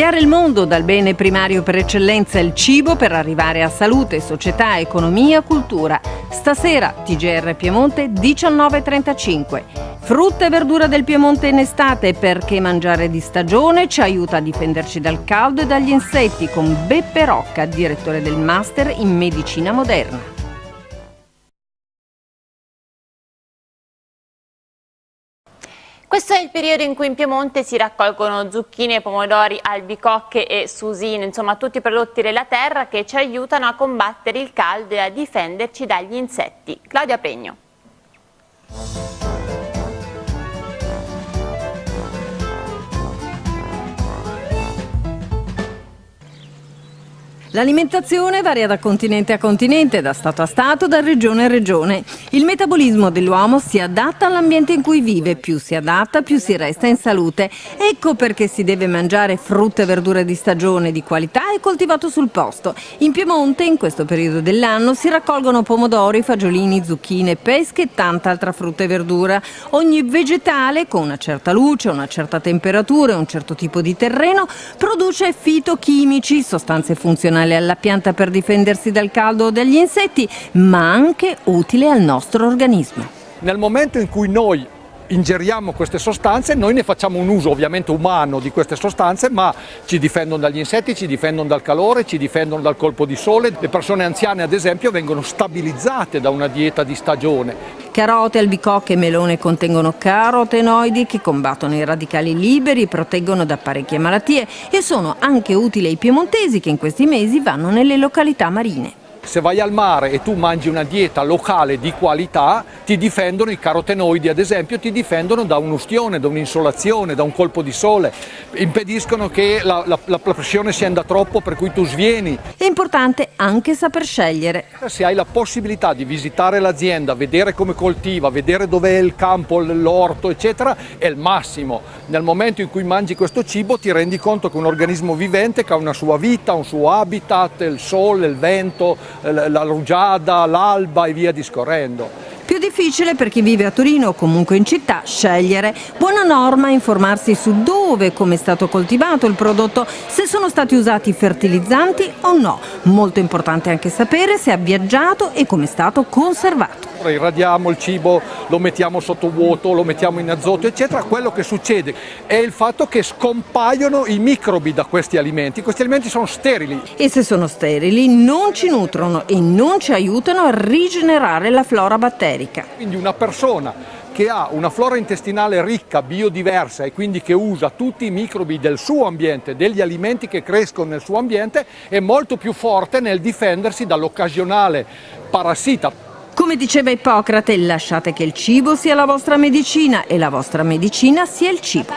cambiare il mondo dal bene primario per eccellenza il cibo per arrivare a salute, società, economia, cultura. Stasera TGR Piemonte 19.35. Frutta e verdura del Piemonte in estate perché mangiare di stagione ci aiuta a difenderci dal caldo e dagli insetti con Beppe Rocca, direttore del Master in Medicina Moderna. Questo è il periodo in cui in Piemonte si raccolgono zucchine, pomodori, albicocche e susine, insomma tutti i prodotti della terra che ci aiutano a combattere il caldo e a difenderci dagli insetti. Claudia Pregno. L'alimentazione varia da continente a continente, da stato a stato, da regione a regione. Il metabolismo dell'uomo si adatta all'ambiente in cui vive, più si adatta più si resta in salute. Ecco perché si deve mangiare frutta e verdure di stagione di qualità e coltivato sul posto. In Piemonte, in questo periodo dell'anno, si raccolgono pomodori, fagiolini, zucchine, pesche e tanta altra frutta e verdura. Ogni vegetale, con una certa luce, una certa temperatura e un certo tipo di terreno, produce fitochimici, sostanze funzionali funzionale alla pianta per difendersi dal caldo o dagli insetti, ma anche utile al nostro organismo. Nel momento in cui noi ingeriamo queste sostanze, noi ne facciamo un uso ovviamente umano di queste sostanze, ma ci difendono dagli insetti, ci difendono dal calore, ci difendono dal colpo di sole. Le persone anziane ad esempio vengono stabilizzate da una dieta di stagione. Carote, albicocche e melone contengono carotenoidi che combattono i radicali liberi, proteggono da parecchie malattie e sono anche utili ai piemontesi che in questi mesi vanno nelle località marine. Se vai al mare e tu mangi una dieta locale di qualità, ti difendono i carotenoidi, ad esempio, ti difendono da un'ustione, da un'insolazione, da un colpo di sole, impediscono che la, la, la, pressione scenda troppo per cui tu svieni. È importante anche saper scegliere. Se hai la possibilità di visitare l'azienda, vedere come coltiva, vedere dove è il campo, l'orto, eccetera, è il massimo. Nel momento in cui mangi questo cibo ti rendi conto che è un organismo vivente che ha una sua vita, un suo habitat, il sole, il vento, la rugiada, l'alba e via discorrendo. Più difficile per chi vive a Torino o comunque in città scegliere. Buona norma informarsi su dove e come è stato coltivato il prodotto, se sono stati usati fertilizzanti o no. Molto importante anche sapere se ha viaggiato e come è stato conservato. Irradiamo il cibo, lo mettiamo sotto vuoto, lo mettiamo in azoto, eccetera. Quello che succede è il fatto che scompaiono i microbi da questi alimenti. Questi alimenti sono sterili. E se sono sterili non ci nutrono e non ci aiutano a rigenerare la flora batterica. Quindi una persona che ha una flora intestinale ricca, biodiversa e quindi che usa tutti i microbi del suo ambiente, degli alimenti che crescono nel suo ambiente, è molto più forte nel difendersi dall'occasionale parassita. Come diceva Ippocrate, lasciate che il cibo sia la vostra medicina e la vostra medicina sia il cibo.